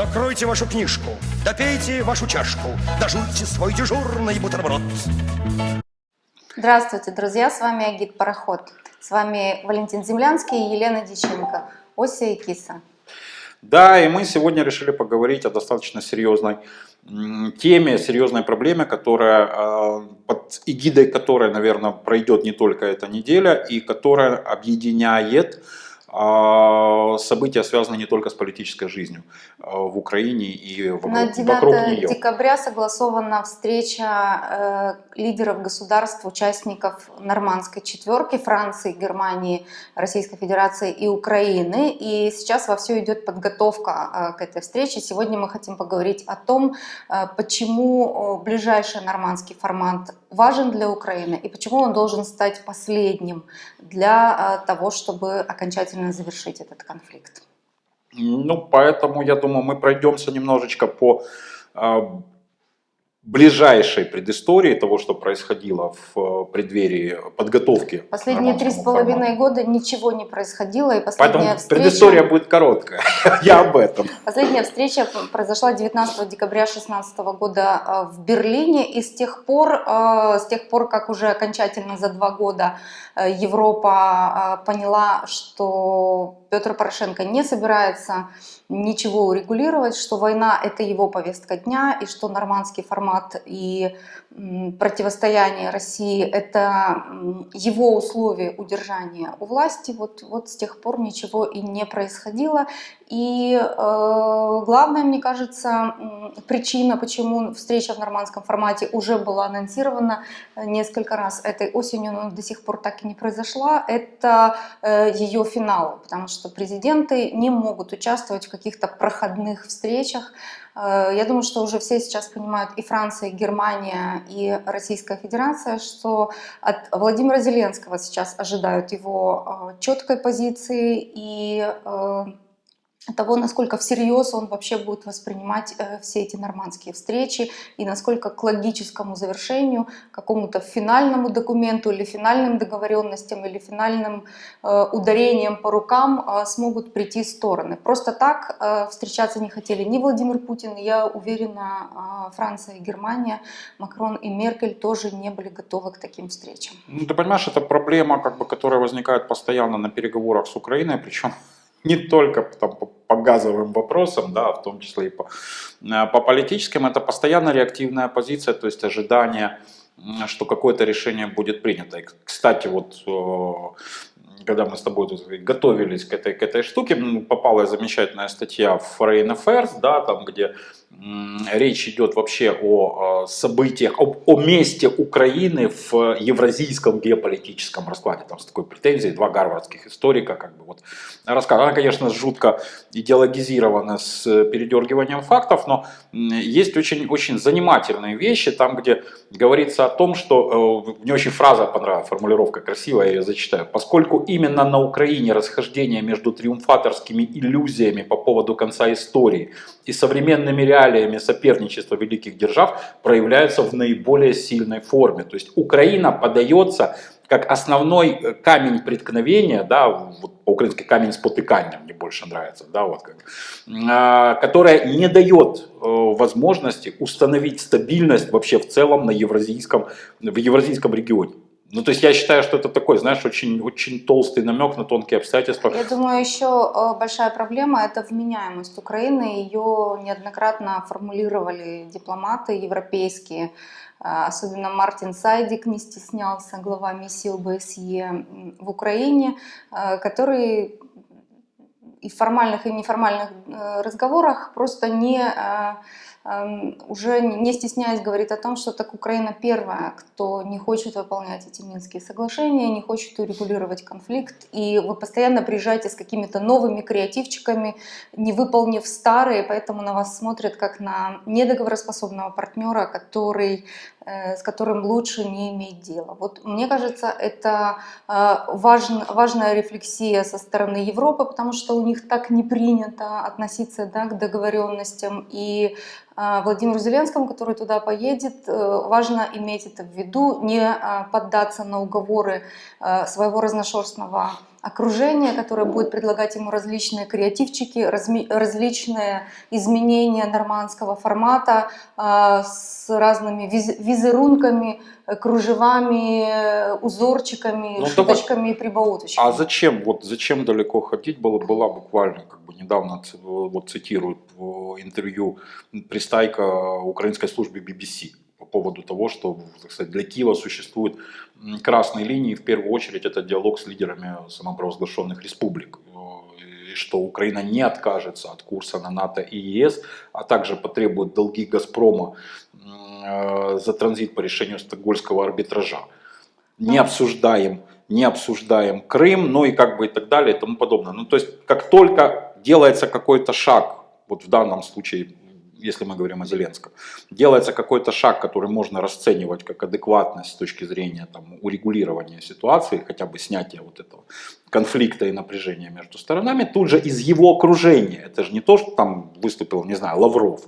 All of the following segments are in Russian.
Закройте вашу книжку, допейте вашу чашку, дожуйте свой дежурный бутерброд. Здравствуйте, друзья! С вами Агит Пароход. С вами Валентин Землянский и Елена Диченко. Ося и Киса. Да, и мы сегодня решили поговорить о достаточно серьезной теме, серьезной проблеме, которая, а, под эгидой которой, наверное, пройдет не только эта неделя, и которая объединяет а, события связаны не только с политической жизнью а, в Украине и вокруг, На 9 вокруг нее. декабря согласована встреча э, лидеров государств, участников нормандской четверки Франции, Германии, Российской Федерации и Украины. И сейчас во все идет подготовка э, к этой встрече. Сегодня мы хотим поговорить о том, э, почему ближайший нормандский формат важен для Украины и почему он должен стать последним для того, чтобы окончательно завершить этот конфликт. Ну, поэтому, я думаю, мы пройдемся немножечко по а, ближайшей предыстории того, что происходило в э, преддверии подготовки. Последние три с половиной года ничего не происходило, и последняя Поэтому встреча... предыстория будет короткая, я об этом. Последняя встреча произошла 19 декабря 2016 года э, в Берлине, и с тех пор, э, с тех пор, как уже окончательно за два года Европа поняла, что Петр Порошенко не собирается ничего урегулировать, что война – это его повестка дня, и что нормандский формат и противостояние России – это его условия удержания у власти. Вот, вот с тех пор ничего и не происходило. И э, главная, мне кажется, причина, почему встреча в нормандском формате уже была анонсирована э, несколько раз этой осенью, но до сих пор так и не произошла, это э, ее финал, потому что президенты не могут участвовать в каких-то проходных встречах. Э, я думаю, что уже все сейчас понимают, и Франция, и Германия, и Российская Федерация, что от Владимира Зеленского сейчас ожидают его э, четкой позиции и э, того, насколько всерьез он вообще будет воспринимать э, все эти нормандские встречи и насколько к логическому завершению, какому-то финальному документу или финальным договоренностям или финальным э, ударением по рукам э, смогут прийти стороны. Просто так встречаться не хотели ни Владимир Путин, я уверена, Франция и Германия, Макрон и Меркель тоже не были готовы к таким встречам. Ну, ты понимаешь, это проблема, как бы, которая возникает постоянно на переговорах с Украиной, причем не только там, по, по газовым вопросам, да, в том числе и по, э, по политическим, это постоянно реактивная позиция, то есть ожидание, что какое-то решение будет принято. И, кстати, вот э, когда мы с тобой тут готовились к этой, к этой штуке, попала замечательная статья в Foreign Affairs, да, там, где речь идет вообще о событиях, о, о месте Украины в евразийском геополитическом раскладе. Там с такой претензией два гарвардских историка как бы вот рассказывают. Она, конечно, жутко идеологизирована с передергиванием фактов, но есть очень, очень занимательные вещи, там, где говорится о том, что, э, мне очень фраза понравилась, формулировка красивая, я ее зачитаю. Поскольку именно на Украине расхождение между триумфаторскими иллюзиями по поводу конца истории и современными реалиями соперничества великих держав проявляются в наиболее сильной форме. То есть Украина подается как основной э, камень преткновения, да, вот по-украински камень спотыкания мне больше нравится, да, вот как, а, которая не дает э, возможности установить стабильность вообще в целом на евразийском, в евразийском регионе. Ну, то есть я считаю, что это такой, знаешь, очень, очень толстый намек на тонкие обстоятельства. Я думаю, еще э, большая проблема – это вменяемость Украины. Ее неоднократно формулировали дипломаты европейские. Э, особенно Мартин Сайдик не стеснялся, глава миссии ОБСЕ в Украине, э, который и в формальных, и неформальных разговорах просто не уже не стесняясь говорит о том, что так Украина первая, кто не хочет выполнять эти Минские соглашения, не хочет урегулировать конфликт, и вы постоянно приезжаете с какими-то новыми креативчиками, не выполнив старые, поэтому на вас смотрят как на недоговороспособного партнера, который с которым лучше не иметь дела. Вот мне кажется, это э, важен, важная рефлексия со стороны Европы, потому что у них так не принято относиться да, к договоренностям. И э, Владимиру Зеленскому, который туда поедет, важно иметь это в виду, не поддаться на уговоры своего разношерстного окружение, которое будет предлагать ему различные креативчики, разми- различные изменения нормандского формата а, с разными виз- визерунками, э, кружевами, э, узорчиками, Ну, шуточками и прибауточками. А зачем, вот зачем далеко ходить? Было, была буквально, как бы недавно, вот цитируют в интервью пристайка украинской службы BBC поводу того, что, так сказать, для Киева существуют красные линии, в первую очередь это диалог с лидерами самопровозглашенных республик, э, и что Украина не откажется от курса на НАТО и ЕС, а также потребует долги «Газпрома» э, за транзит по решению Стокгольмского арбитража. Не обсуждаем, не обсуждаем Крым, ну и как бы и так далее и тому подобное. Ну то есть как только делается какой-то шаг, вот в данном случае, если мы говорим о Зеленском, делается какой-то шаг, который можно расценивать как адекватность с точки зрения там, урегулирования ситуации, хотя бы снятия вот этого конфликта и напряжения между сторонами, тут же из его окружения, это же не то, что там выступил, не знаю, Лавров,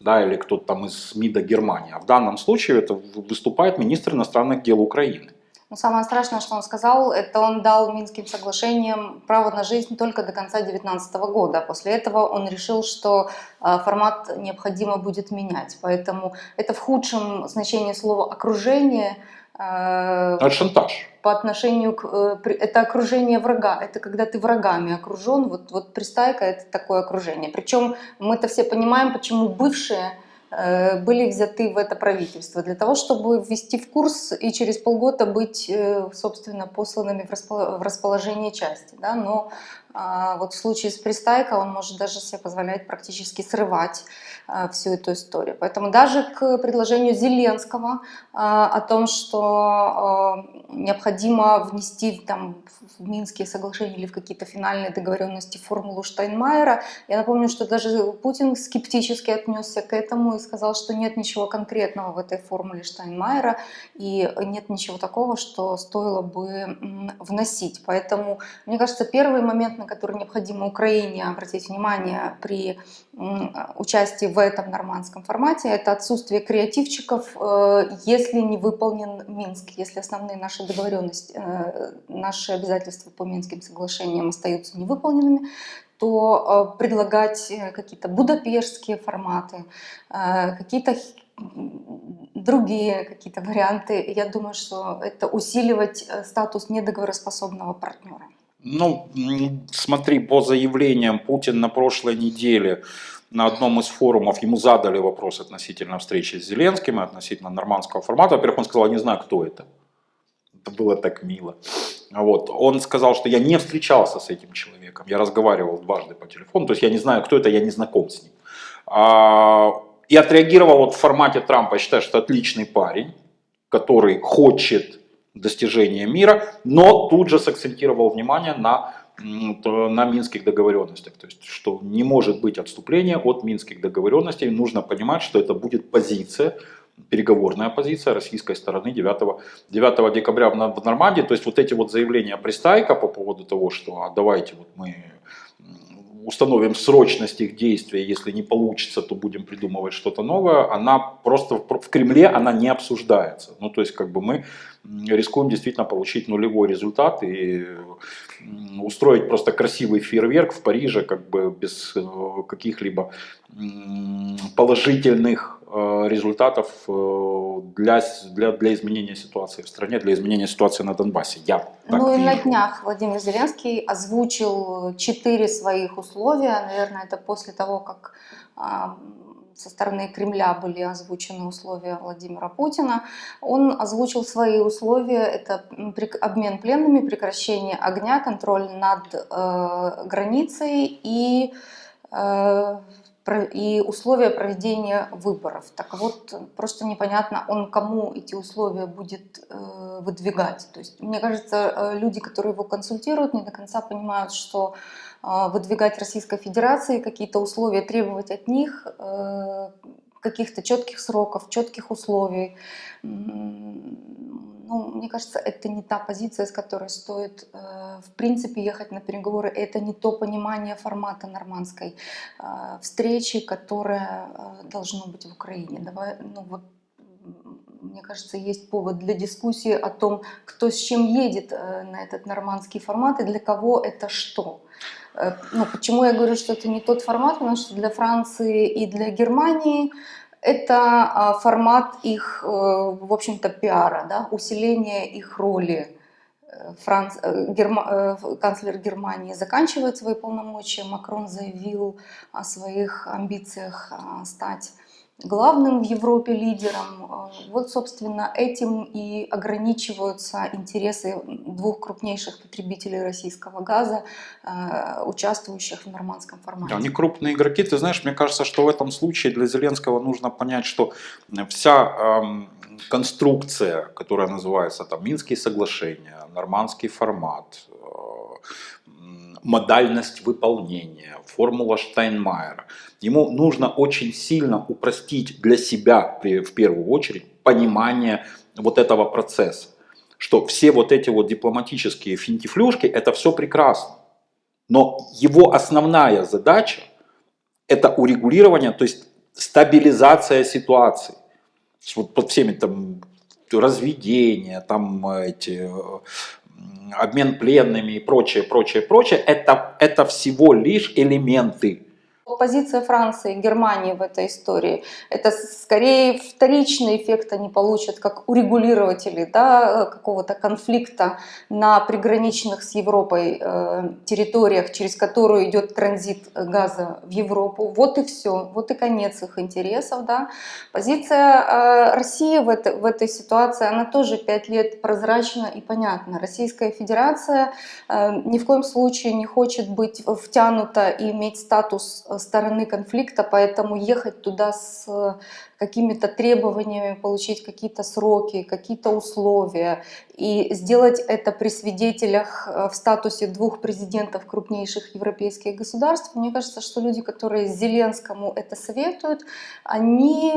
да, или кто-то там из МИДа Германии, а в данном случае это выступает министр иностранных дел Украины. Но самое страшное, что он сказал, это он дал Минским соглашениям право на жизнь только до конца 2019 года. После этого он решил, что э, формат необходимо будет менять. Поэтому это в худшем значении слова «окружение» э, Это шантаж. по отношению к... э, Это окружение врага, это когда ты врагами окружен. Вот, вот пристайка — это такое окружение. Причем мы-то все понимаем, почему бывшие были взяты в это правительство. Для того, чтобы ввести в курс и через полгода быть, э, собственно, посланными в расположение части. Да? Но а, вот в случае с пристайкой он может даже себе позволять практически срывать а, всю эту историю. Поэтому даже к предложению Зеленского а, о том, что необходимо внести там, в Минские соглашения или в какие-то финальные договоренности формулу Штайнмайера, я напомню, что даже Путин скептически отнесся к этому и сказал, что нет ничего конкретного в этой формуле Штайнмайера и нет ничего такого, что стоило бы вносить. Поэтому, мне кажется, первый момент, на который необходимо Украине обратить внимание при участии в этом нормандском формате, это отсутствие креативчиков, э, если не выполнен Минск, если основные наши договоренности, э, наши обязательства по Минским соглашениям остаются невыполненными, то э, предлагать какие-то будапештские форматы, какие-то другие какие-то варианты, я думаю, что это усиливать статус недоговороспособного партнера. Ну, смотри, по заявлениям Путин на прошлой неделе на одном из форумов ему задали вопрос относительно встречи с Зеленским и относительно нормандского формата. Во-первых, он сказал, я не знаю, кто это. Это было так мило. Вот. Он сказал, что я не встречался с этим человеком, я разговаривал дважды по телефону, то есть я не знаю, кто это, я не знаком с ним. А, И отреагировал вот в формате Трампа, я считаю, что отличный парень, который хочет достижения мира, но тут же сакцентировал внимание на, на минских договоренностях. То есть, что не может быть отступления от минских договоренностей. Нужно понимать, что это будет позиция, переговорная позиция российской стороны 9, 9 декабря в Нор- в Нормандии. То есть вот эти вот заявления Пристайка по поводу того, что а давайте вот мы установим срочность их действия, если не получится, то будем придумывать что-то новое, она просто в Кремле она не обсуждается. Ну, то есть, как бы мы рискуем действительно получить нулевой результат и устроить просто красивый фейерверк в Париже, как бы без э, каких-либо положительных результатов э, для, для, для изменения ситуации в стране, для изменения ситуации на Донбассе. Я ну и на вижу. днях Владимир Зеленский озвучил четыре своих условия. Наверное, это после того, как а, со стороны Кремля были озвучены условия Владимира Путина. Он озвучил свои условия. Это обмен пленными, прекращение огня, контроль над э, границей и э, и условия проведения выборов. Так вот, просто непонятно, он кому эти условия будет э, выдвигать. То есть, мне кажется, э, люди, которые его консультируют, не до конца понимают, что э, выдвигать Российской Федерации какие-то условия, требовать от них каких-то четких сроков, четких условий. Ну, мне кажется, это не та позиция, с которой стоит, э, в принципе, ехать на переговоры. Это не то понимание формата нормандской э, встречи, которая э, должно быть в Украине. Давай, ну вот, мне кажется, есть повод для дискуссии о том, кто с чем едет э, на этот нормандский формат и для кого это что. Э, Ну, почему я говорю, что это не тот формат? Потому что для Франции и для Германии это а, формат их, э, в общем-то, пиара, да, усиления их роли. Франц... э, Герма- э, канцлер Германии заканчивает свои полномочия, Макрон заявил о своих амбициях а, стать главным в Европе лидером. Э, Вот, собственно, этим и ограничиваются интересы двух крупнейших потребителей российского газа, э, участвующих в нормандском формате. Они крупные игроки. Ты знаешь, мне кажется, что в этом случае для Зеленского нужно понять, что вся эм, конструкция, которая называется там Минские соглашения, нормандский формат, э, модальность выполнения, формула Штайнмайера, ему нужно очень сильно упростить для себя в первую очередь понимание вот этого процесса. Что все вот эти вот дипломатические финтифлюшки, это все прекрасно. Но его основная задача это урегулирование, то есть стабилизация ситуации. Вот под всеми там разведения, там эти обмен пленными и прочее, прочее, прочее, это, это всего лишь элементы. Позиция Франции Германии в этой истории – это скорее вторичный эффект они получат как урегулирователи да, какого-то конфликта на приграничных с Европой э, территориях, через которую идет транзит газа в Европу. Вот и все, вот и конец их интересов. Да. Позиция э, России в, это, в этой ситуации, она тоже пять лет прозрачна и понятна. Российская Федерация э, ни в коем случае не хочет быть втянута и иметь статус стороны конфликта, поэтому ехать туда с какими-то требованиями, получить какие-то сроки, какие-то условия и сделать это при свидетелях э, в статусе двух президентов крупнейших европейских государств. Мне кажется, что люди, которые Зеленскому это советуют, они,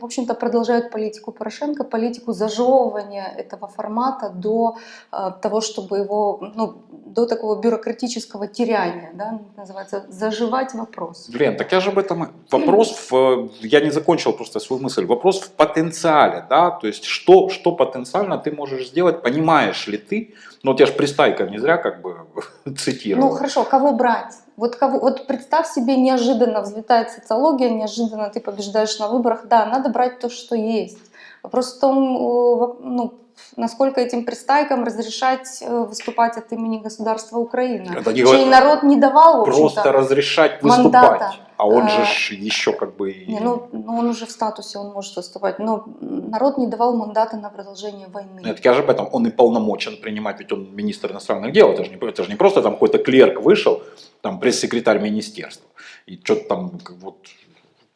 в общем-то, продолжают политику Порошенко, политику зажевывания этого формата до э, того, чтобы его, ну, до такого бюрократического теряния, да, называется, заживать вопрос. Блин, так я же об этом... Вопрос, в, я не закончил просто свою мысль, вопрос в потенциале, да, то есть что, что потенциально ты можешь сделать, понимаешь ли ты, ну вот я же пристайка не зря как бы цитировал. Ну хорошо, кого брать? Вот, кого, вот представь себе, неожиданно взлетает социология, неожиданно ты побеждаешь на выборах. Да, надо брать то, что есть. Вопрос в том, э, ну, насколько этим пристайкам разрешать э, выступать от имени государства Украина. Это не Чей говорит- народ не давал, Просто разрешать мандата. А он же ж еще как бы... Не, ну, ну, он уже в статусе, он может выступать. Но народ не давал мандата на продолжение войны. Нет, я же об этом, он и полномочен принимать, ведь он министр иностранных дел, это же не, это же не просто там какой-то клерк вышел, там пресс-секретарь министерства, и что-то там как вот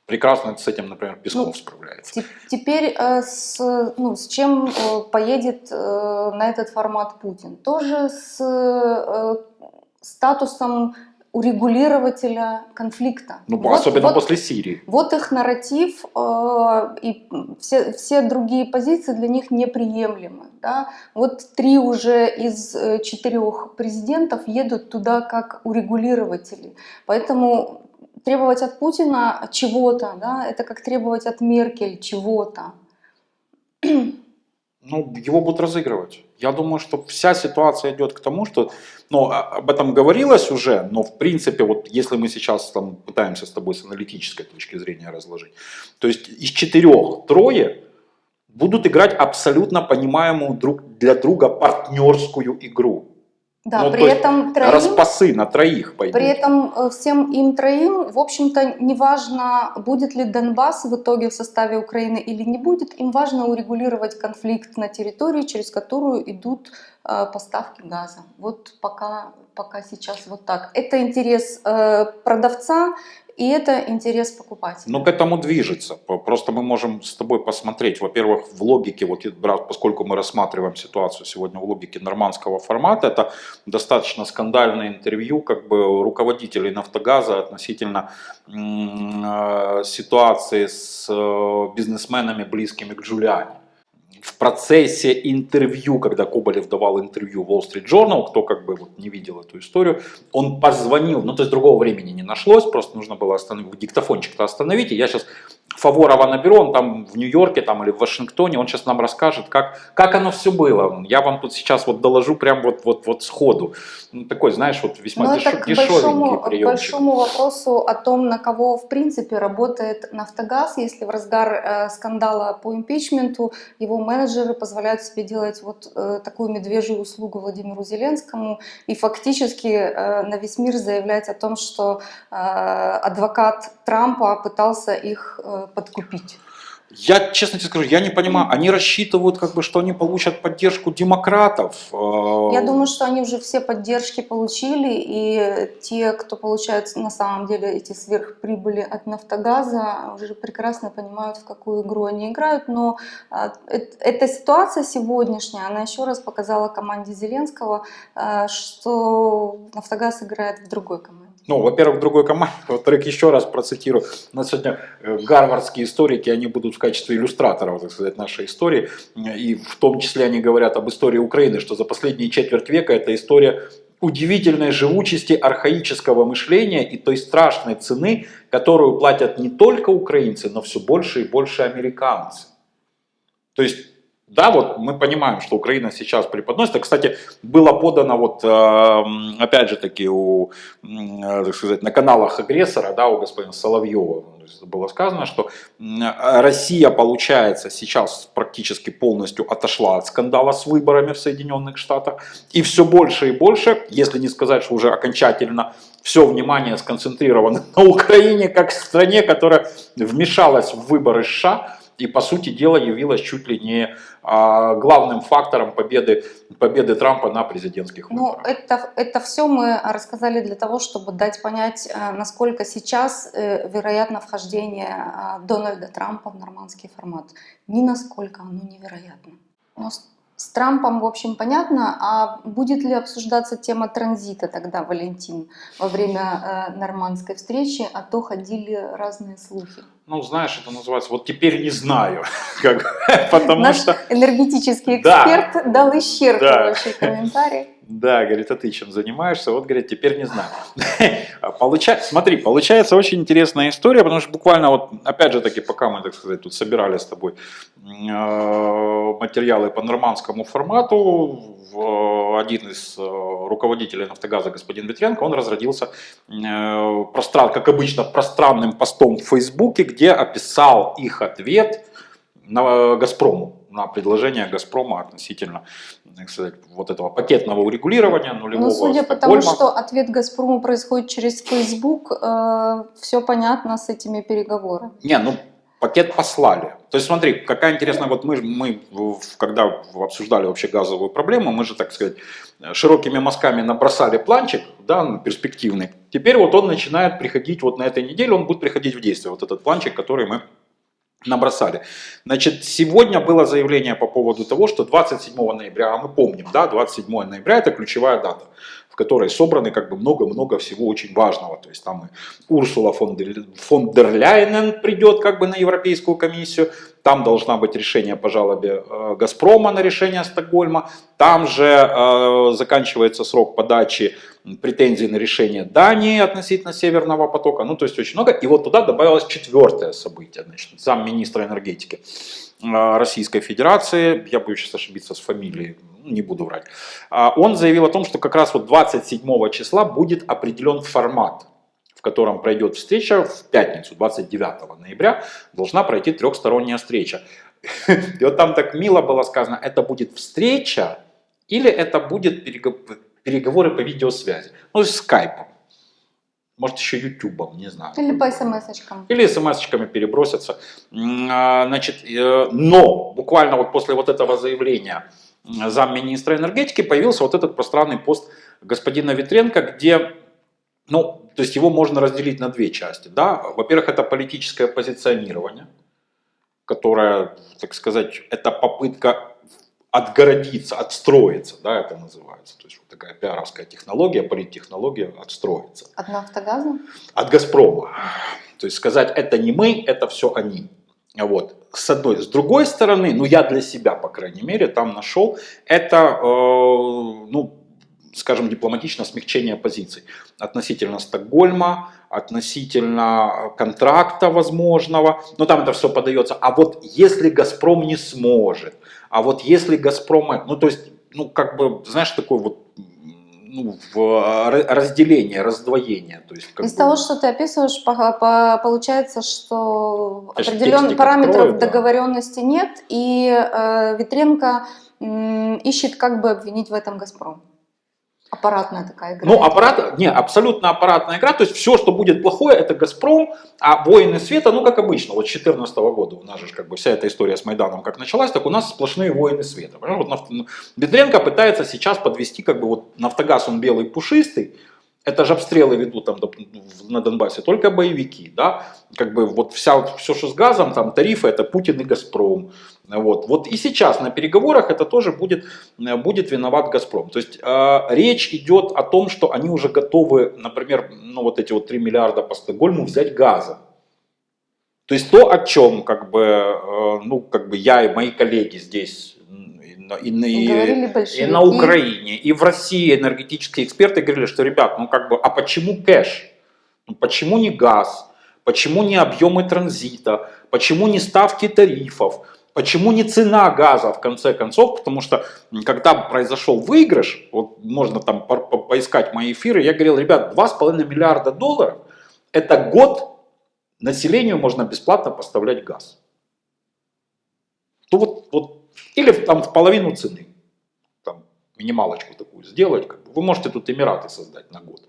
прекрасно с этим, например, Песков Ну, справляется. Те- Теперь э, с, ну, с чем э, поедет э, на этот формат Путин? Тоже с э, статусом урегулирователя конфликта. Ну, Вот- особенно вот- после Сирии. Вот их нарратив э, и все, все другие позиции для них неприемлемы. Да? Вот три уже из э, четырех президентов едут туда как урегулирователи. Поэтому требовать от Путина чего-то, да, это как требовать от Меркель чего-то. Ну, его будут разыгрывать. Я думаю, что вся ситуация идет к тому, что, ну, а- об этом говорилось уже, но в принципе, вот если мы сейчас там пытаемся с тобой с аналитической точки зрения разложить, то есть из четырех трое будут играть абсолютно понимаемую друг для друга партнерскую игру. Да, Ну, при этом троим, Распасы на троих пойдут. при этом э, всем им троим, в общем-то, не важно, будет ли Донбасс в итоге в составе Украины или не будет, им важно урегулировать конфликт на территории, через которую идут э, поставки газа. Вот пока, пока сейчас вот так. Это интерес э, продавца и это интерес покупателя. Но к этому движется. Просто мы можем с тобой посмотреть, во-первых, в логике, вот поскольку мы рассматриваем ситуацию сегодня в логике нормандского формата, это достаточно скандальное интервью как бы руководителей Нафтогаза относительно э, ситуации с э, бизнесменами, близкими к Джулиане. В процессе интервью, когда Коболев давал интервью Wall Street Journal, кто как бы вот не видел эту историю, он позвонил, ну то есть другого времени не нашлось, просто нужно было остановить, диктофончик-то остановить, и я сейчас Фаворова наберу, он там в Нью-Йорке там, или в Вашингтоне, он сейчас нам расскажет, как, как оно все было. Я вам тут сейчас вот доложу прям вот, вот, вот сходу. Ну, такой, знаешь, вот весьма Но деш, это к дешевенький большому, к большому вопросу о том, на кого в принципе работает Нафтогаз, если в разгар э, скандала по импичменту его менеджеры позволяют себе делать вот э, такую медвежью услугу Владимиру Зеленскому и фактически э, на весь мир заявлять о том, что э, адвокат Трампа пытался их э, подкупить. Я, честно тебе скажу, я не понимаю, они рассчитывают, как бы, что они получат поддержку демократов. э, Я думаю, что они уже все поддержки получили, и те, кто получает на самом деле эти сверхприбыли от Нафтогаза, уже прекрасно понимают, в какую игру они играют. Но эт- эта ситуация сегодняшняя, она еще раз показала команде Зеленского, что Нафтогаз играет в другой команде. Ну, во-первых, другой команде, во-вторых, еще раз процитирую. У нас сегодня э, гарвардские историки, они будут в качестве иллюстраторов, так сказать, нашей истории. И в том числе они говорят об истории Украины, что за последние четверть века это история удивительной живучести архаического мышления и той страшной цены, которую платят не только украинцы, но все больше и больше американцы. То есть, да, вот мы понимаем, что Украина сейчас преподносит. Кстати, было подано вот, э, опять же таки, у, э, так сказать, на каналах агрессора, да, у господина Соловьева, есть было сказано, что э, Россия, получается, сейчас практически полностью отошла от скандала с выборами в Соединенных Штатах. И все больше и больше, если не сказать, что уже окончательно все внимание сконцентрировано на Украине, как стране, которая вмешалась в выборы США, и, по сути дела, явилась чуть ли не а, главным фактором победы, победы Трампа на президентских Ну, выборах. это, это все мы рассказали для того, чтобы дать понять, э, насколько сейчас э, вероятно вхождение э, Дональда Трампа в нормандский формат. Ни насколько оно невероятно. Но с, Трампом, в общем, понятно. А будет ли обсуждаться тема транзита тогда, Валентин, во время э, нормандской встречи? А то ходили разные слухи. Ну, знаешь, это называется, вот теперь не знаю, как, потому Наш что, энергетический Да. эксперт дал исчерпывающий комментарий. Да, говорит, а ты чем занимаешься? Вот, говорит, теперь не знаю. Получа... Смотри, получается очень интересная история, потому что буквально вот, опять же таки, пока мы, так сказать, тут собирали с тобой э, материалы по нормандскому формату, в- один из э, руководителей «Нафтогаза», господин Ветренко, он разродился, э, простран, как обычно, пространным постом в Фейсбуке, где описал их ответ на «Газпрому», на предложение «Газпрома» относительно, сказать, вот этого пакетного урегулирования нулевого Ну, судя по тому, что ответ «Газпрому» происходит через Facebook, все понятно с этими переговорами. Не, ну пакет послали. То есть смотри, какая интересная, вот мы, мы когда обсуждали вообще газовую проблему, мы же, так сказать, широкими мазками набросали планчик, да, ну, перспективный. Теперь вот он начинает приходить, вот на этой неделе он будет приходить в действие, вот этот планчик, который мы набросали. Значит, сегодня было заявление по поводу того, что 27 ноября, а мы помним, да, 27 ноября это ключевая дата, в которой собраны как бы много-много всего очень важного. То есть там и Урсула фон дер, фон дер Ляйнен придет как бы на Европейскую комиссию, там должна быть решение по жалобе э, Газпрома на решение Стокгольма, там же э, заканчивается срок подачи претензий на решение Дании относительно Северного потока, ну то есть очень много. И вот туда добавилось четвертое событие, значит, замминистра энергетики э, Российской Федерации, я боюсь сейчас ошибиться с фамилией, ну, не буду врать, А он заявил о том, что как раз вот 27 числа будет определен формат, в котором пройдет встреча в пятницу, 29 ноября, должна пройти трехсторонняя встреча. И вот там так мило было сказано, это будет встреча или это будет переговоры по видеосвязи, ну, с скайпом, может еще ютубом, не знаю. Или по смс-очкам. Или смс-очками перебросятся. А, Значит, э, но буквально вот после вот этого заявления замминистра энергетики появился вот этот пространный пост господина Ветренко, где, ну, то есть его можно разделить на две части. Да? Во-первых, это политическое позиционирование, которое, так сказать, это попытка отгородиться, отстроиться, да, это называется. То есть вот такая пиаровская технология, политтехнология отстроиться От Нафтогаза? от Газпрома. То есть сказать, это не мы, это все они. Вот. С одной. С другой стороны, ну я для себя, по крайней мере, там нашел, это, э, ну, скажем дипломатично, смягчение позиций относительно Стокгольма, относительно контракта возможного, но там это все подается. А вот если «Газпром» не сможет, а вот если «Газпром», ну то есть, ну как бы, знаешь, такой вот ну, в ра- разделение, раздвоение. То есть, Из бы- того, что ты описываешь, по- по- получается, что определенных параметров открою, да. договоренности нет, и э, Витренко м, ищет, как бы обвинить в этом «Газпром». Аппаратная такая игра. Ну, аппарат, не, абсолютно аппаратная игра, то есть все, что будет плохое, это «Газпром», а «Воины света», ну, как обычно, вот с 2014 года у нас же как бы вся эта история с Майданом как началась, так у нас сплошные «Воины света». Вот Бедренко пытается сейчас подвести, как бы вот «Нафтогаз», он белый пушистый, это же обстрелы ведут там на Донбассе, только боевики, да, как бы вот вся, все, что с газом, там тарифы, это Путин и Газпром, вот, вот и сейчас на переговорах это тоже будет, э, будет виноват Газпром, то есть э, речь идет о том, что они уже готовы, например, ну вот эти вот 3 миллиарда по Стокгольму взять газа, то есть то, о чем как бы, э, ну, как бы я и мои коллеги здесь и, на- и, на- Украине, и в России энергетические эксперты говорили, что, ребят, ну как бы, а почему кэш? Ну, почему не газ? Почему не объемы транзита? Почему не ставки тарифов? Почему не цена газа в конце концов? Потому что когда произошел выигрыш, вот можно там по- по- поискать мои эфиры, я говорил, ребят, 2,5 миллиарда долларов – это год населению можно бесплатно поставлять газ. То вот, вот, или там в половину цены, там минималочку такую сделать, как бы. вы можете тут Эмираты создать на год.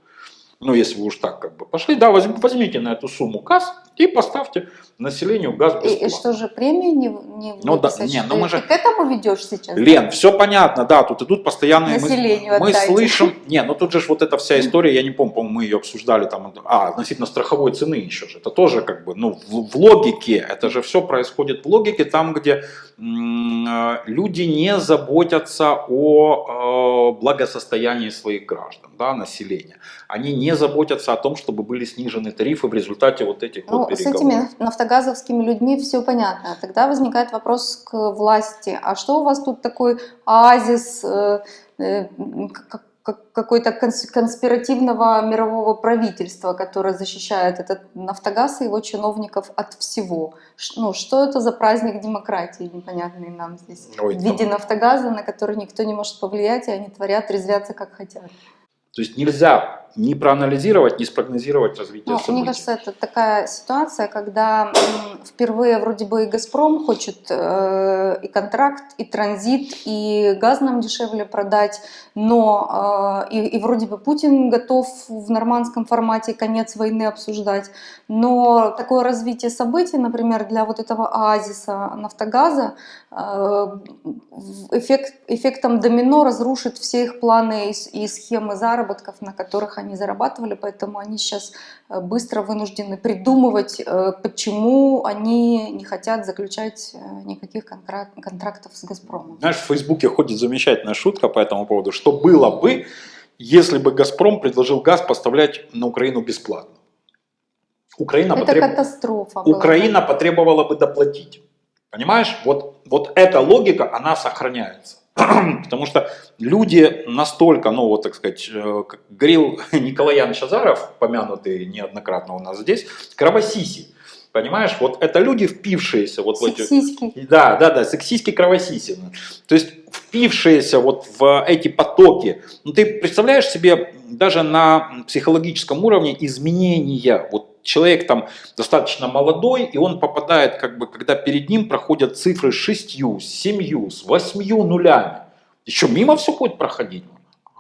Ну, если вы уж так как бы пошли, да, возьм- возьмите на эту сумму газ и поставьте населению газ И, бесплатно. и что же, премии не, не Ну да, не, ну мы ты же- к этому ведешь сейчас? Лен, все понятно, да, тут идут постоянные... мы- Населению Мы, отдайте. слышим... Не, ну тут же вот эта вся история, я не помню, по-моему, мы ее обсуждали там... А, относительно страховой цены еще же. Это тоже как бы, ну, в, в логике, это же все происходит в логике, там, где э, люди не заботятся о э, благосостоянии своих граждан, да, населения. Они не заботятся о том, чтобы были снижены тарифы в результате вот этих Ну, вот с этими нафтогазовскими людьми все понятно. Тогда возникает вопрос к власти. А что у вас тут такой оазис э, э, какой-то конс- конспиративного мирового правительства, которое защищает этот нафтогаз и его чиновников от всего? Ну, что это за праздник демократии непонятный нам здесь? Ой, в виде там- нафтогаза, на который никто не может повлиять, и они творят, резвятся как хотят. То есть нельзя ни проанализировать, ни спрогнозировать развитие Ну, событий. мне кажется, это такая ситуация, когда впервые вроде бы и «Газпром» хочет э, и контракт, и транзит, и газ нам дешевле продать, но э, и, и вроде бы Путин готов в нормандском формате конец войны обсуждать, но такое развитие событий, например, для вот этого оазиса «Нафтогаза», э, эффект, эффектом домино разрушит все их планы и, и схемы заработков, на которых они зарабатывали, поэтому они сейчас э, быстро вынуждены придумывать, э, почему они не хотят заключать э, никаких контрак- контрактов с «Газпромом». Знаешь, в Фейсбуке ходит замечательная шутка по этому поводу, что было бы, если бы «Газпром» предложил газ поставлять на Украину бесплатно. Украина, Это потреб- катастрофа. была. Украина потребовала бы доплатить. Понимаешь? Вот, вот эта логика, она сохраняется. Потому что люди настолько, ну вот так сказать, э, как говорил Николай Янович Азаров, помянутый неоднократно у нас здесь, кровосиси. Понимаешь, вот это люди, впившиеся вот в эти... Да, да, да, сексистски кровосисины. То есть впившиеся вот в эти потоки. Ну, ты представляешь себе даже на психологическом уровне изменения. Вот человек там достаточно молодой, и он попадает, как бы, когда перед ним проходят цифры с шестью, с семью, с восьмью нулями. Еще мимо все будет проходить.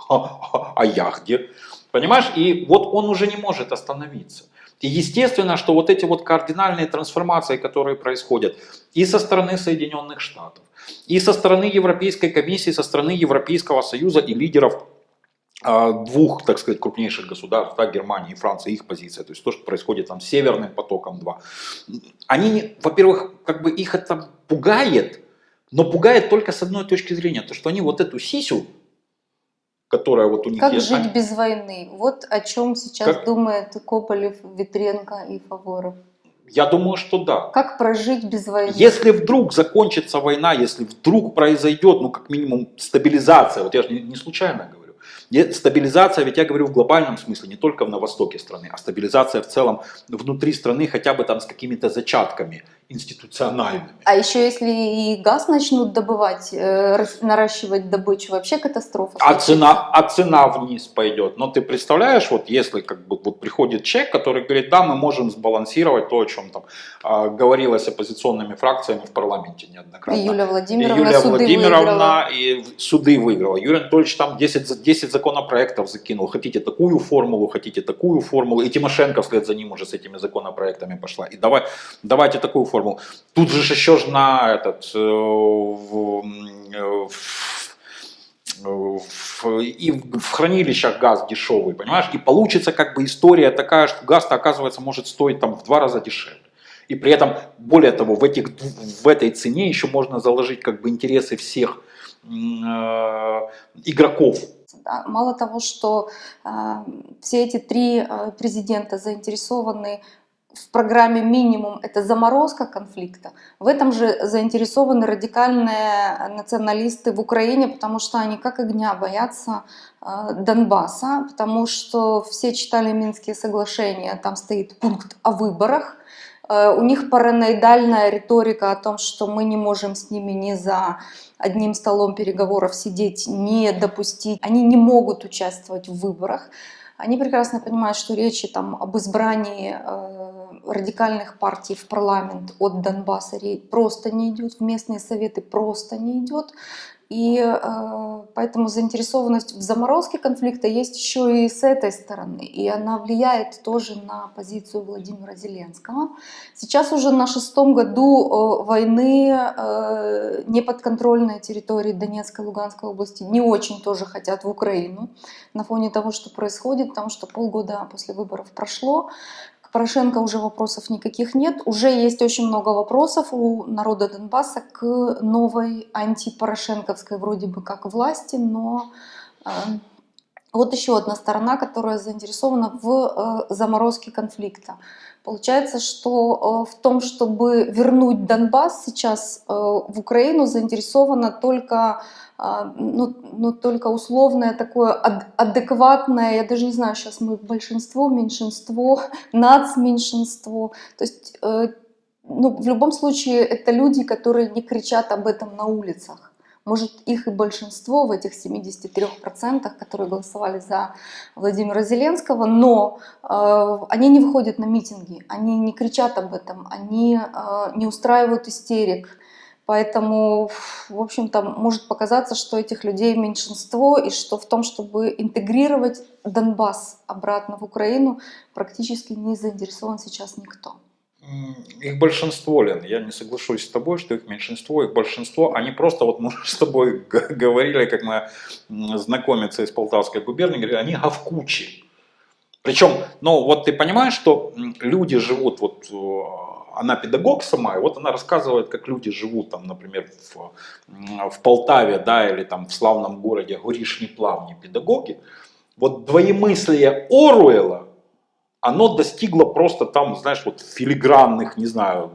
А я где? Понимаешь? И вот он уже не может остановиться. И естественно, что вот эти вот кардинальные трансформации, которые происходят и со стороны Соединенных Штатов, и со стороны Европейской комиссии, со стороны Европейского Союза и лидеров а, двух, так сказать, крупнейших государств, да, Германии и Франции, их позиция, то есть то, что происходит там с Северным потоком 2. Они, во-первых, как бы их это пугает, но пугает только с одной точки зрения, то, что они вот эту сисю, которая вот у них Как есть, жить они- без войны? Вот о чем сейчас Как- думает Кополев, Ветренко и Фаворов. Я думаю, что да. Как прожить без войны? Если вдруг закончится война, если вдруг произойдет, ну, как минимум, стабилизация, вот я же не, случайно говорю, стабилизация, ведь я говорю в глобальном смысле, не только на востоке страны, а стабилизация в целом внутри страны, хотя бы там с какими-то зачатками институциональными. А еще если и газ начнут добывать, э, наращивать добычу, вообще катастрофа. А случится. цена, а цена вниз пойдет. Но ты представляешь, вот если как бы вот приходит человек, который говорит, да, мы можем сбалансировать то, о чем там а, говорилось оппозиционными фракциями в парламенте неоднократно. И Юлия И Владимировна Юлия суды Владимировна выиграла. и суды выиграла. Юрий Анатольевич там 10, за- 10 законопроектов закинул. Хотите такую формулу, хотите такую формулу. И Тимошенко вслед за ним уже с этими законопроектами пошла. И давай, давайте такую формулу. Тут же еще ж на этот... э, в- э, в- в- и в хранилищах газ дешевый, понимаешь? И получится как бы история такая, что газ-то оказывается может стоить там в два раза дешевле. И при этом, более того, в, этих, в этой цене еще можно заложить как бы интересы всех э, игроков. Мало того, что э, все эти три президента заинтересованы в программе минимум это заморозка конфликта. В этом же заинтересованы радикальные националисты в Украине, потому что они как огня боятся э, Донбасса, потому что все читали Минские соглашения, там стоит пункт о выборах. Э, У них параноидальная риторика о том, что мы не можем с ними ни за одним столом переговоров сидеть, не допустить. Они не могут участвовать в выборах. Они прекрасно понимают, что речи там об избрании э, радикальных партий в парламент от Донбасса просто не идет, в местные советы просто не идет. И э, поэтому заинтересованность в заморозке конфликта есть еще и с этой стороны. И она влияет тоже на позицию Владимира Зеленского. Сейчас уже на шестом году э, войны э, неподконтрольные территории Донецкой и Луганской области не очень тоже хотят в Украину на фоне того, что происходит, потому что полгода после выборов прошло. Порошенко уже вопросов никаких нет. Уже есть очень много вопросов у народа Донбасса к новой антипорошенковской вроде бы как власти, но э, вот еще одна сторона, которая заинтересована в э, заморозке конфликта. Получается, что э, в том, чтобы вернуть Донбасс сейчас э, в Украину, заинтересована только, э, ну, ну, только условное такое ад- адекватное, я даже не знаю, сейчас мы большинство, меньшинство, нацменьшинство. То есть э, ну, в любом случае это люди, которые не кричат об этом на улицах. Может, их и большинство в этих 73%, которые голосовали за Владимира Зеленского, но э, они не выходят на митинги, они не кричат об этом, они э, не устраивают истерик. Поэтому, в общем-то, может показаться, что этих людей меньшинство, и что в том, чтобы интегрировать Донбасс обратно в Украину, практически не заинтересован сейчас никто. Их большинство, Лен, я не соглашусь с тобой, что их меньшинство, их большинство, они просто, вот мы с тобой говорили, как мы м, знакомица из Полтавской губернии, говорили, они говкучи. Причем, ну вот ты понимаешь, что люди живут, вот э, она педагог сама, и вот она рассказывает, как люди живут, там, например, в, в Полтаве, да, или там в славном городе Горишни Плавни педагоги. Вот двоемыслие Оруэлла, оно достигло просто там, знаешь, вот филигранных, не знаю,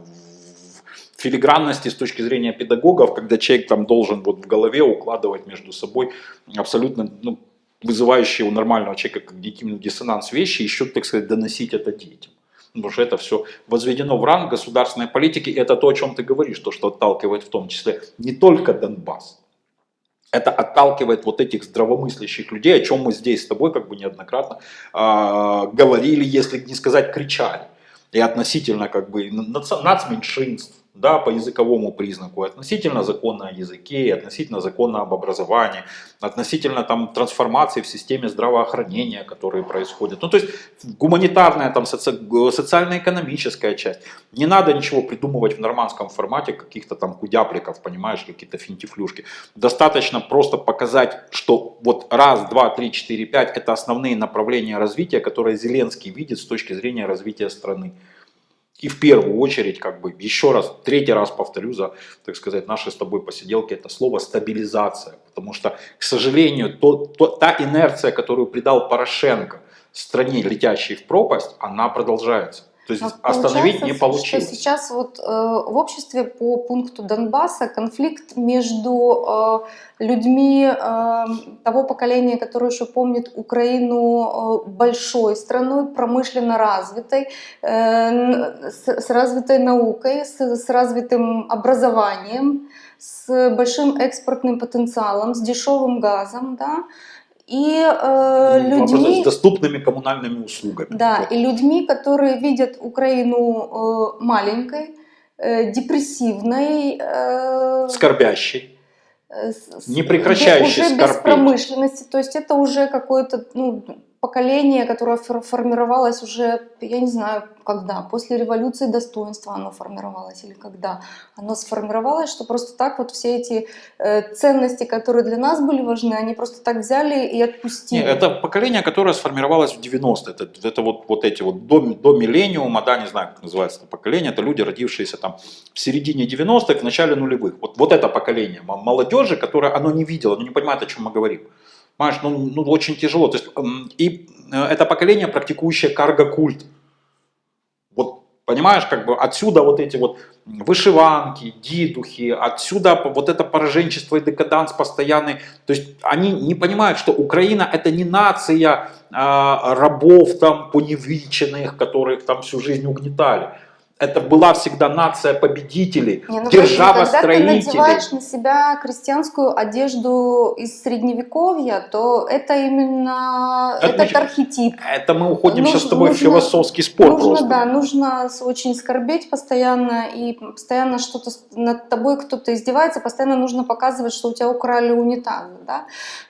филигранности с точки зрения педагогов, когда человек там должен вот в голове укладывать между собой абсолютно ну, вызывающие у нормального человека когнитивный диссонанс вещи, еще, так сказать, доносить это детям. Потому что это все возведено в ранг государственной политики. И это то, о чем ты говоришь, то, что отталкивает в том числе не только Донбасс. Это отталкивает вот этих здравомыслящих людей, о чем мы здесь с тобой как бы неоднократно а, говорили, если не сказать кричали. И относительно как бы нац- нацменьшинств, да, по языковому признаку, относительно закона о языке, относительно закона об образовании, относительно там трансформации в системе здравоохранения, которые происходят. Ну, то есть гуманитарная, там, соци- социально-экономическая часть. Не надо ничего придумывать в нормандском формате, каких-то там кудяпликов, понимаешь, какие-то финтифлюшки. Достаточно просто показать, что вот раз, два, три, четыре, пять – это основные направления развития, которые Зеленский видит с точки зрения развития страны. И в первую очередь, как бы, еще раз, третий раз повторю за, так сказать, наши с тобой посиделки, это слово стабилизация. Потому что, к сожалению, то, то- та инерция, которую придал Порошенко стране, летящей в пропасть, она продолжается. То есть Но остановить не получилось. Что сейчас вот э, в обществе по пункту Донбасса конфликт между э, людьми э, того поколения, которое еще помнит Украину э, большой страной, промышленно развитой, э, с, с развитой наукой, с, с развитым образованием, с большим экспортным потенциалом, с дешевым газом, да, и э, Ну, людьми... с доступными коммунальными услугами. Да, Вот. и людьми, которые видят Украину э, маленькой, э, депрессивной, э, Скорбящий. э, с- не прекращающей уже без скорбеть. промышленности. То есть это уже какое-то ну, поколение, которое фор- формировалось уже, я не знаю, когда, после революции достоинства оно формировалось или когда оно сформировалось, что просто так вот все эти э, ценности, которые для нас были важны, они просто так взяли и отпустили. это поколение, которое сформировалось в 90-е. Это, это вот, вот эти вот до, до миллениума, да, не знаю, как называется это поколение, это люди, родившиеся там в середине 90-х, в начале нулевых. Вот, вот это поколение молодежи, которое оно не видело, оно не понимает, о чем мы говорим. Понимаешь, ну, ну очень тяжело. То есть, м, и э, это поколение, практикующее карго-культ. Вот понимаешь, как бы отсюда вот эти вот вышиванки, дидухи, отсюда вот это пораженчество и декаданс постоянный. То есть они не понимают, что Украина это не нация а, рабов там поневеченных, которых там всю жизнь угнетали. Это была всегда нация победителей, Не, ну, держава Вадим, когда ты строителей. надеваешь на себя крестьянскую одежду из средневековья, то это именно Это этот архетип. Это мы уходим сейчас с Нужно- тобой в нужно- философский спор нужно, просто. да, нужно очень скорбеть постоянно, и постоянно что-то над тобой кто-то издевается, постоянно нужно показывать, что у тебя украли унитаз. Да?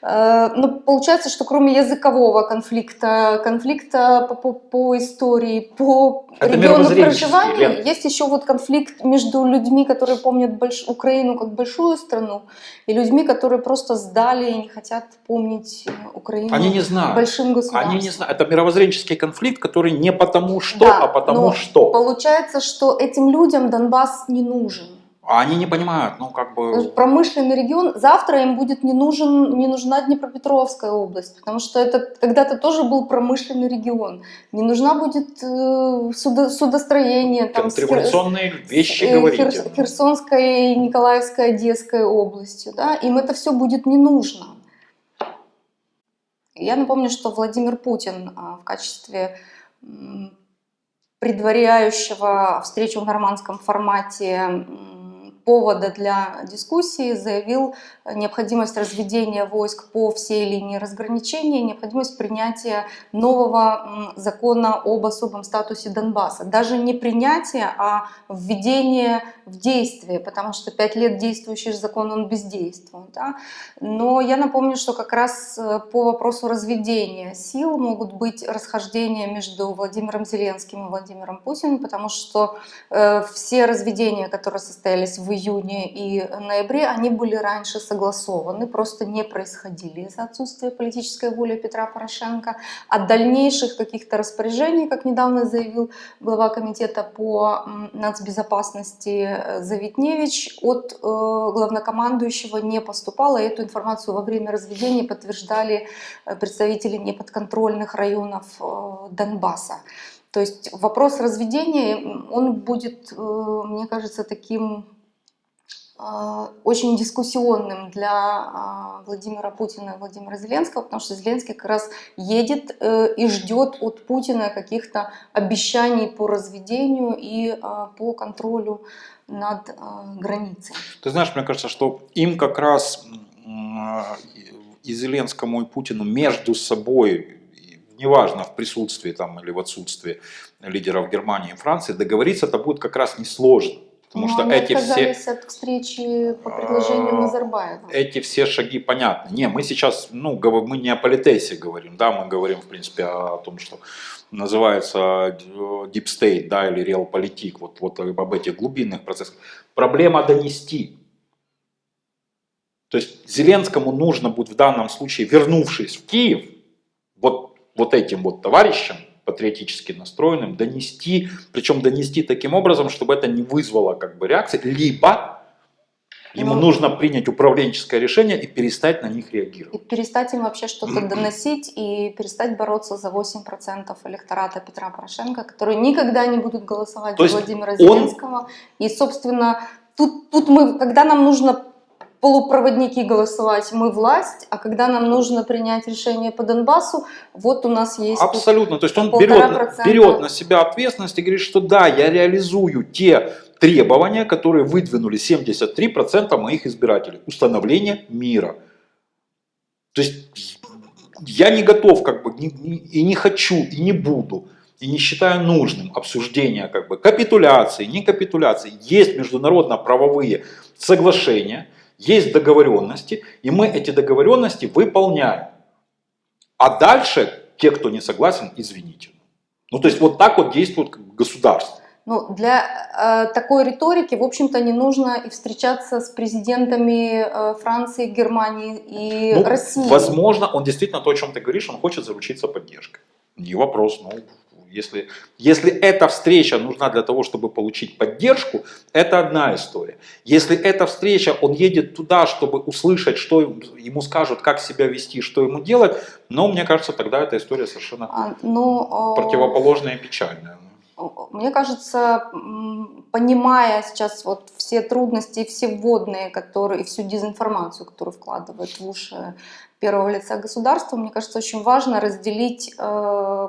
Э, Но получается, что кроме языкового конфликта, конфликта по, по- по истории, по Это региону проживания, Лен. есть еще вот конфликт между людьми, которые помнят больш- Украину как большую страну, и людьми, которые просто сдали и не хотят помнить э, Украину Они не знают. большим государством. Они не знают. Это мировоззренческий конфликт, который не потому что, Да, а потому что. Получается, что этим людям Донбасс не нужен. А они не понимают, ну как бы... Промышленный регион, завтра им будет не, нужен, не нужна Днепропетровская область, потому что это когда-то тоже был промышленный регион. Не нужна будет э, судо- судостроение, там, с Хер- Контрреволюционные вещи э, говорите. Хер- Херсонской, Николаевской, Одесской областью. Да? Им это все будет не нужно. Я напомню, что Владимир Путин а, в качестве предваряющего встречу в нормандском формате повода для дискуссии заявил необходимость разведения войск по всей линии разграничения, необходимость принятия нового закона об особом статусе Донбасса. Даже не принятие, а введение в действие, потому что пять лет действующий закон, он бездействует. Да? Но я напомню, что как раз э, по вопросу разведения сил могут быть расхождения между Владимиром Зеленским и Владимиром Путиным, потому что э, все разведения, которые состоялись в июне и ноябре, они были раньше согласованы, просто не происходили из-за отсутствия политической воли Петра Порошенко. А дальнейших каких-то распоряжений, как недавно заявил глава комитета по нацбезопасности э, Завитневич, от э, главнокомандующего не поступало. Эту информацию во время разведения подтверждали э, представители неподконтрольных районов Донбасса. То есть вопрос разведения, он будет, мне кажется, таким очень дискуссионным для а, Владимира Путина и Владимира Зеленского, потому что Зеленский как раз едет э, и ждет от Путина каких-то обещаний по разведению и а, по контролю над а, границей. Ты знаешь, мне кажется, что им как раз и Зеленскому, и Путину между собой, неважно в присутствии там, или в отсутствии лидеров Германии и Франции, договориться это будет как раз несложно. Потому Но что они эти все, от встречи по предложению А, Назарбаева. эти все шаги понятны. Не, мы сейчас, ну, мы не о политесе говорим, да, мы говорим, в принципе, о том, что называется э, deep state, да, или realpolitik, вот, вот об этих глубинных процессах. Проблема донести. То есть Зеленскому нужно будет в данном случае, вернувшись в Киев, вот, вот этим вот товарищам, патриотически настроенным, донести, причем донести таким образом, чтобы это не вызвало как бы реакции, либо Ему Ну. нужно принять управленческое решение и перестать на них И реагировать. перестать им вообще что-то доносить и перестать бороться за 8% электората Петра Порошенко, которые никогда не будут голосовать То за Владимира он- Зеленского. И, собственно, тут, тут мы, когда нам нужно полупроводники голосовать, мы власть, а когда нам нужно принять решение по Донбассу, вот у нас есть... Абсолютно. То есть он берет, берет на себя ответственность и говорит, что да, я реализую те требования, которые выдвинули 73% моих избирателей. Установление мира. То есть я не готов как бы и не хочу, и не буду, и не считаю нужным обсуждение как бы капитуляции, не капитуляции. Есть международно-правовые соглашения, есть договоренности, и мы эти договоренности выполняем. А дальше те, кто не согласен, извините. Ну, то есть вот так вот действует государство. Ну, для э, такой риторики, в общем-то, не нужно и встречаться с президентами э, Франции, Германии и Ну, России. Возможно, он действительно то, о чем ты говоришь, он хочет заручиться поддержкой. Не вопрос. Ну, если, если эта встреча нужна для того, чтобы получить поддержку, это одна история. Если эта встреча, он едет туда, чтобы услышать, что ему- скажут, как себя вести, что ему делать, но мне кажется, тогда эта история совершенно А, ну, э, противоположная и печальная. Мне кажется, понимая сейчас вот все трудности и все вводные, которые, и всю дезинформацию, которую вкладывают в уши первого лица государства, мне кажется, очень важно разделить э,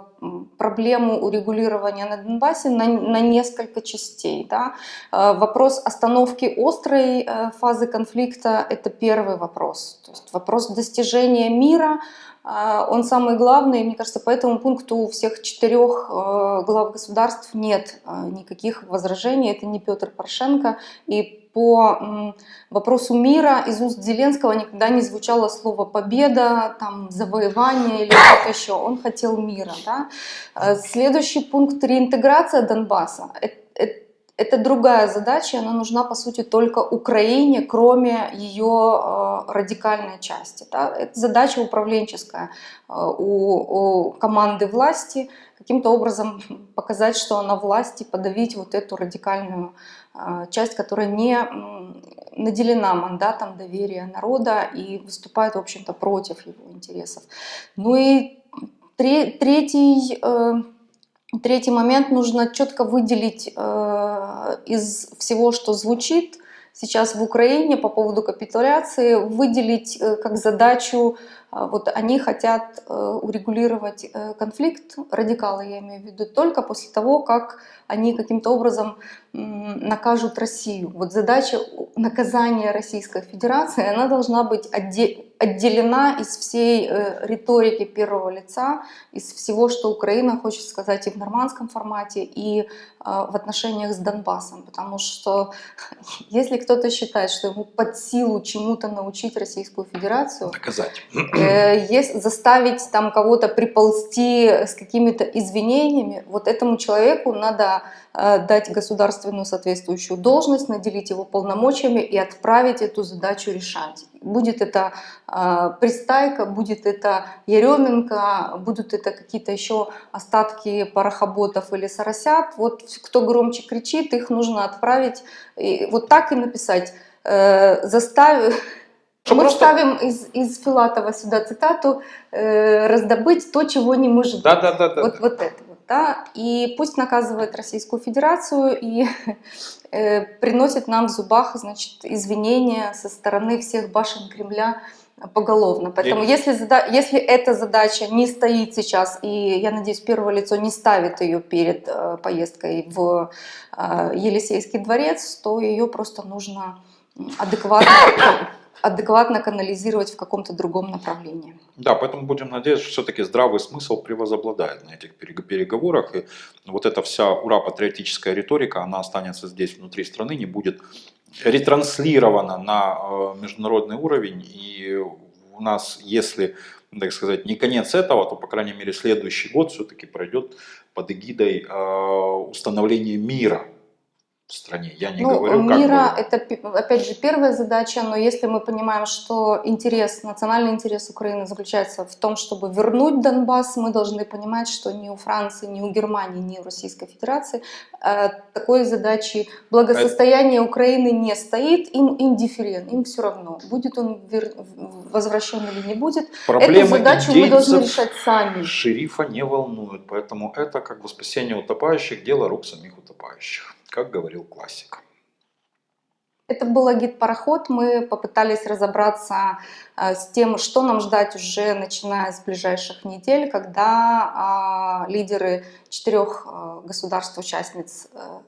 проблему урегулирования на Донбассе на, на несколько частей. Да? Э, вопрос остановки острой э, фазы конфликта – это первый вопрос. То есть вопрос достижения мира – он самый главный, мне кажется, по этому пункту у всех четырех э, глав государств нет э, никаких возражений. Это не Петр Порошенко. И по вопросу мира из уст Зеленского никогда не звучало слово «победа», там, «завоевание» или что-то еще. Он хотел мира. Да? Э, Следующий пункт – реинтеграция Донбасса. Э- э- это другая задача, она нужна, по сути, только Украине, кроме ее э, радикальной части. Да? Это задача управленческая э, у, у команды власти, каким-то образом показать, что она власти, подавить вот эту радикальную э, часть, которая не наделена мандатом доверия народа и выступает, в общем-то, против его интересов. Ну и тре- третий... Третий момент, нужно четко выделить э, из всего, что звучит сейчас в Украине по поводу капитуляции, выделить э, как задачу, вот они хотят э, урегулировать э, конфликт, радикалы я имею в виду, только после того, как они каким-то образом накажут Россию. Вот задача наказания Российской Федерации, она должна быть отде- отделена из всей э, риторики первого лица, из всего, что Украина хочет сказать и в нормандском формате, и в отношениях с Донбассом. Потому что если кто-то считает, что ему под силу чему-то научить Российскую Федерацию, Доказать. Э, ес- заставить там кого-то приползти с какими-то извинениями, вот этому человеку надо э, дать государственную соответствующую должность, наделить его полномочиями и отправить эту задачу решать. Будет это э, Пристайка, будет это Еременко, будут это какие-то еще остатки парохоботов или соросят. Вот кто громче кричит, их нужно отправить. И вот так и написать. Э, заставив... Что Мы просто- ставим из, из Филатова сюда цитату э, «раздобыть то, чего не может быть». Да, да, да, да. Вот, вот это вот, да. И пусть наказывает Российскую Федерацию и э, приносит нам в зубах, значит, извинения со стороны всех башен Кремля поголовно. Поэтому И- если, зада- если эта задача не стоит сейчас, и я надеюсь, первое лицо не ставит ее перед э, поездкой в э, Елисейский дворец, то ее просто нужно адекватно, адекватно канализировать в каком-то другом направлении. Да, поэтому будем надеяться, что все-таки здравый смысл превозобладает на этих перег- переговорах. И вот эта вся ура-патриотическая риторика, она останется здесь, внутри страны, не будет ретранслирована на э, международный уровень. И у нас, если, так сказать, не конец этого, то, по крайней мере, следующий год все-таки пройдет под эгидой э, установления мира. В стране. Я не Ну, говорю, как мира это, опять же, первая задача, но если мы понимаем, что интерес, национальный интерес Украины заключается в том, чтобы вернуть Донбасс, мы должны понимать, что ни у Франции, ни у Германии, ни у Российской Федерации э, такой задачи благосостояние Украины не стоит, им индифферент, им все равно, будет он вер- возвращен или не будет. Проблемы Эту задачу мы должны решать сами. шерифа не волнуют, поэтому это как бы спасение утопающих, дело рук самих утопающих, как говорил классик. Это был агит-пароход. Мы попытались разобраться э, с тем, что нам ждать уже начиная с ближайших недель, когда а, лидеры четырех э, государств-участниц э,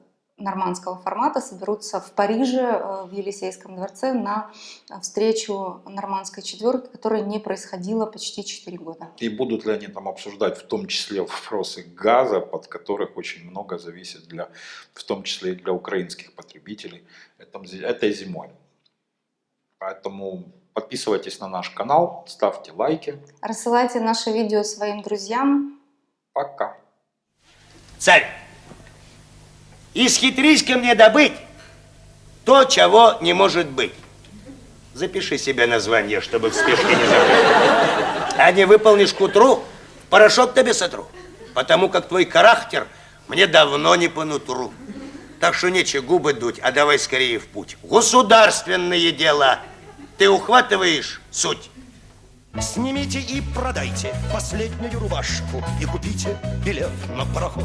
нормандского формата соберутся в Париже, э, в Елисейском дворце, на э, встречу нормандской четверки, которая не происходила почти 4 года. И будут ли они там обсуждать в том числе вопросы газа, под которых очень много зависит для, в том числе и для украинских потребителей этой зимой. Поэтому подписывайтесь на наш канал, ставьте лайки. Рассылайте наше видео своим друзьям. Пока. Царь, исхитрись ко мне добыть то, чего не может быть. Запиши себе название, чтобы в спешке не забыть. А не выполнишь к утру, порошок тебе сотру. Потому как твой характер мне давно не по нутру. Так что нечего губы дуть, а давай скорее в путь. Государственные дела. Ты ухватываешь суть? Снимите и продайте последнюю рубашку И купите билет на пароход